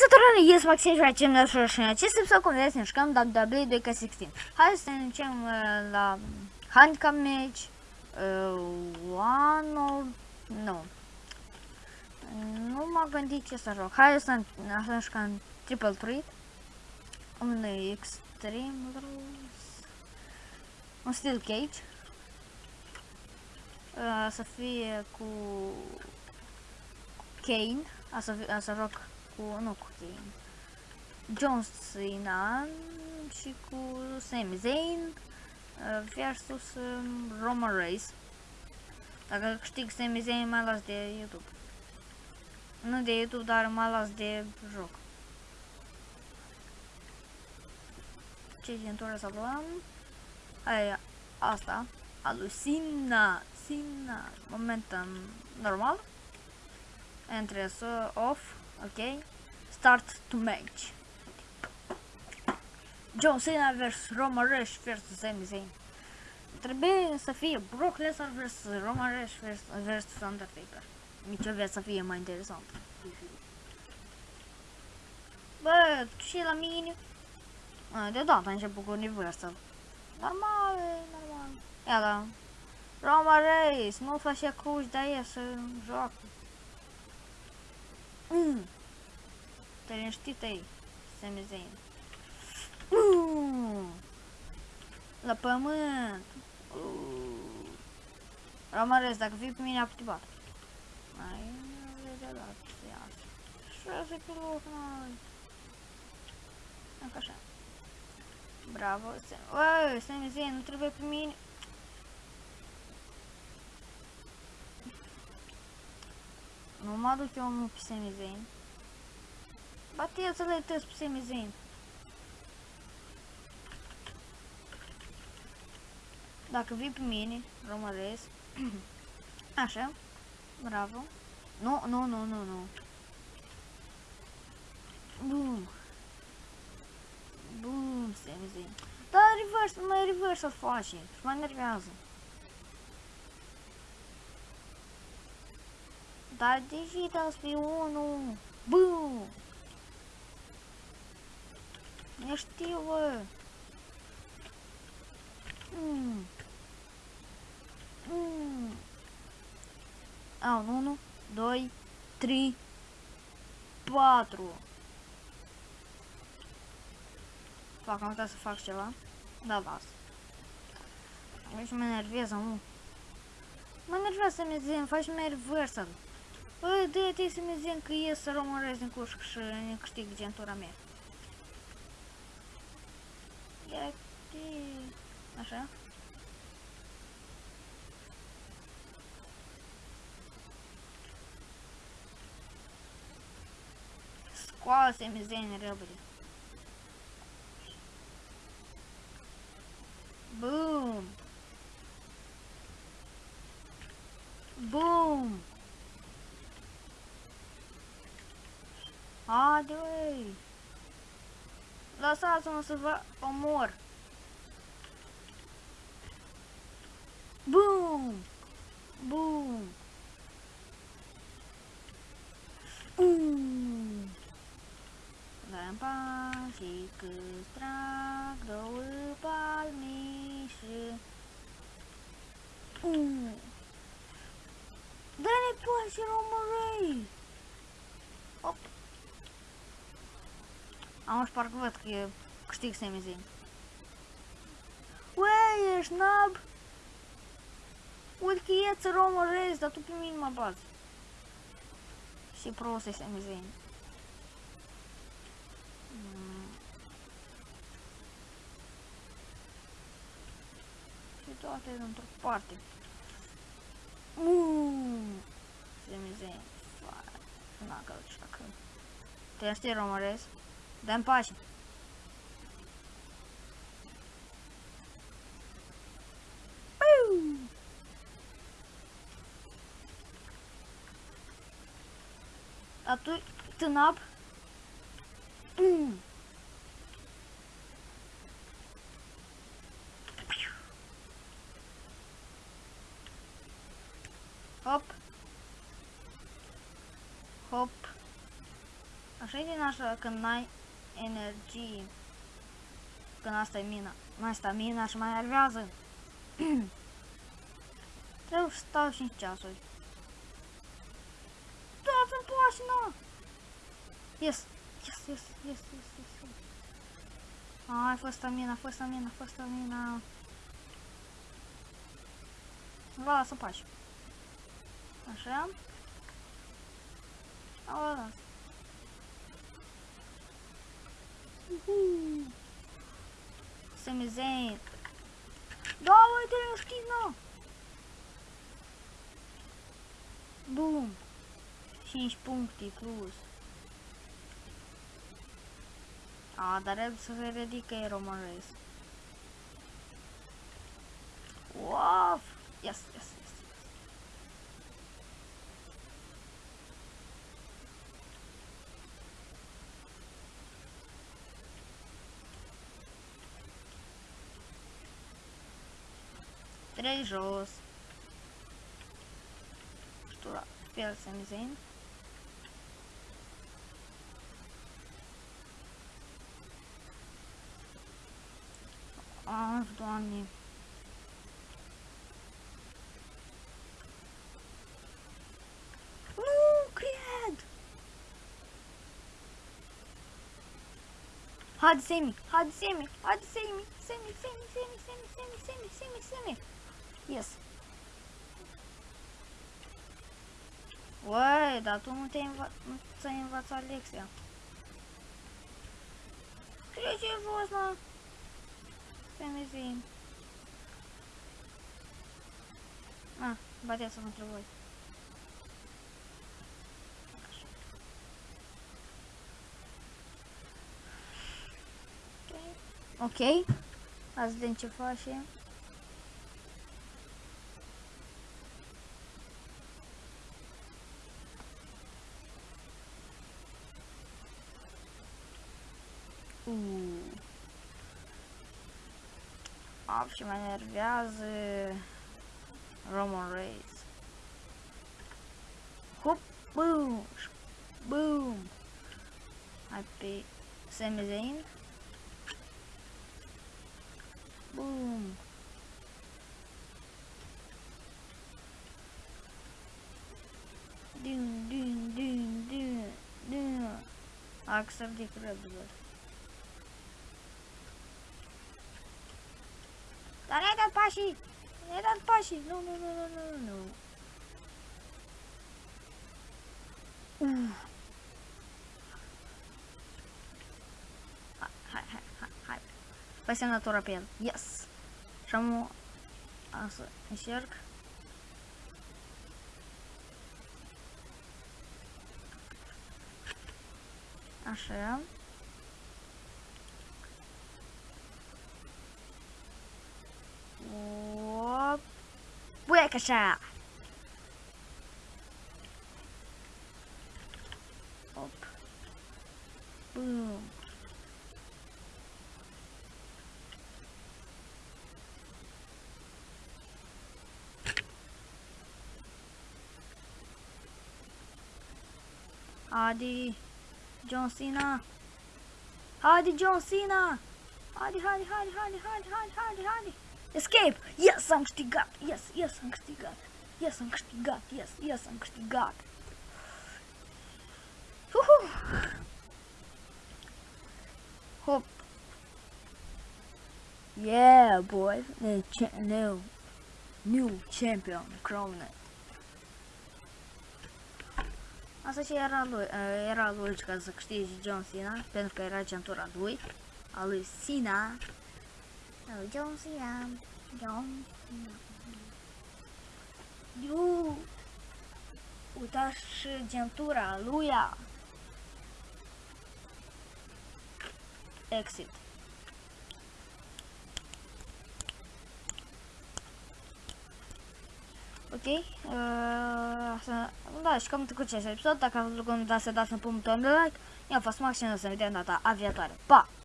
Salutare, eu sunt Maxim și facem la și în acest episod cum vedeți ne jucăm WWE 2K16. Hai să ne ducem uh, la handicap match, uh, one or... nu. Nu m-am gândit ce să joc. Hai să, să jucăm triple threat. Un extreme rules. Un steel cage. Uh, să fie cu Kane. A să, a să joc cu, nu cu Kane, John Cena și cu Sami Zayn uh, versus um, Roman Reigns. Dacă câștig Sami Zayn, mai las de YouTube. Nu de YouTube, dar mai las de joc. Ce gentură să luăm? Aia, asta, a lui Sina, Sina, momentum normal. Entrance off, ok. Start to match. John Cena vs Roman Reigns vs Sami Zayn. Trebuie să fie Brock Lesnar vs Roman Reigns vs, vs Undertaker. Nici o să fie mai interesant. Bă, și la mine... A, deodată a început cu Universal. Normal, normal. Ia da. Roman Reigns, nu face cruci, dar e să joacă. Mm. Te liniștit ai, Sami Zayn. Mm. La pământ. Uh. Rămăresc, dacă vii pe mine, activat. Ai, nu vede la ce iasă. Șase pe loc, noi. Încă așa. Bravo, Sami. Sami Zayn, nu trebuie pe mine. No modo que eu amo o PCMzinho. Bati as letras pro PCMzinho. Dark VIP Mini, uma vez. Acha? Bravo. Não, não, não, não, não. Boom. Boom, PCMzinho. Tá reverso, não é reverso, foge. Fica nervoso. vontade de transformar num boom. Estilo. Eh, hum. Hum. Aluno, ah, dois, três, quatro. Faca, não que essa faca, sei lá. Dá vaso. Mas me nerveza, um. Me nerveza, me dizem, faz-me nerveza. Bă, dă-te să mi zi că ies să rămân din cușc și ne câștig gentura mea. Ia Așa. Scoase-mi zene repede. Haide, uai! Lăsați-mă să vă omor. Boom! Boom! Mm. Gampang si ke strak două palmișe. Mm. Dă-ne poate, romărei! Op! Am și parcă văd Há um parques verdes que eu costigo sem vizinho. Ué, é snob! o que é esse Roma Reis? Dá tudo para mim numa base. Se para vocês se vizinho. Estou até de outra parte. Uuuuh! Sem vizinho. Hum. Hum. Não, aquela de chaca. Tem a ser Донбассе. А тут тынап. Хоп. Хоп. А Ошибки наша канай? Din așa când n-ai energie. Când asta e mina. Mai stamina și mai nervează. Trebuie să stau 5 ceasuri. Dați-mi pașina! Yes! Yes, yes, yes, yes, yes, yes. Ai, a fost stamina, a fost stamina, a fost stamina. Vă las să pași. Așa. Au las. Semizent. Da, uite, eu știi, nu. Bum. 5 puncte plus. A, dar el să se ridică e Roman Reigns. Wow! Yes, yes, yes. três Что перцем зин. А, что они? Hadi Semih, hadi Semih, hadi Semih, Semih, Semih, Semih, Semih, Semih, Semih, Semih, Semih. Yes! Uai, dar tu nu te-ai înva nu ți-ai învățat lecția. Ce ce fost, mă? Semizin. Ah, bateați-mă între voi. Ok. Azi vedem ce face. Ooh. Optimum nervează Roman Reigns. Whoop, boom, boom. I beat Sami Zayn. Boom. Dun, dun, dun, dun, dun. Паши! Нет от Паши! Ну, ну, ну, ну, ну, ну. Спасибо на Турапен. Yes. Шаму а, Серк. Ашем. Whoop. Wick a shot. Up. Boom. Hardy. John Cena. Hardy John Cena. Hardy, Hardy, Hardy, Hardy, Hardy, Hardy, Hardy. Escape! Yes, am câștigat! Yes, yes, am câștigat! Yes, am câștigat! Yes, yes, am câștigat! Uhu! Hop! Yeah, boy! New, new, new champion crowned. Asta și era lui, era lui ca să câștige John Cena, pentru că era centura lui, a lui Cena, ở John Cena John Eu Uitați gentura lui ea. Exit. Ok? Uh, asta, da, și cam cu acest episod. Dacă a vă plăcut, să dați un punct de like. Eu am fost Max și ne vedem data viitoare. Pa!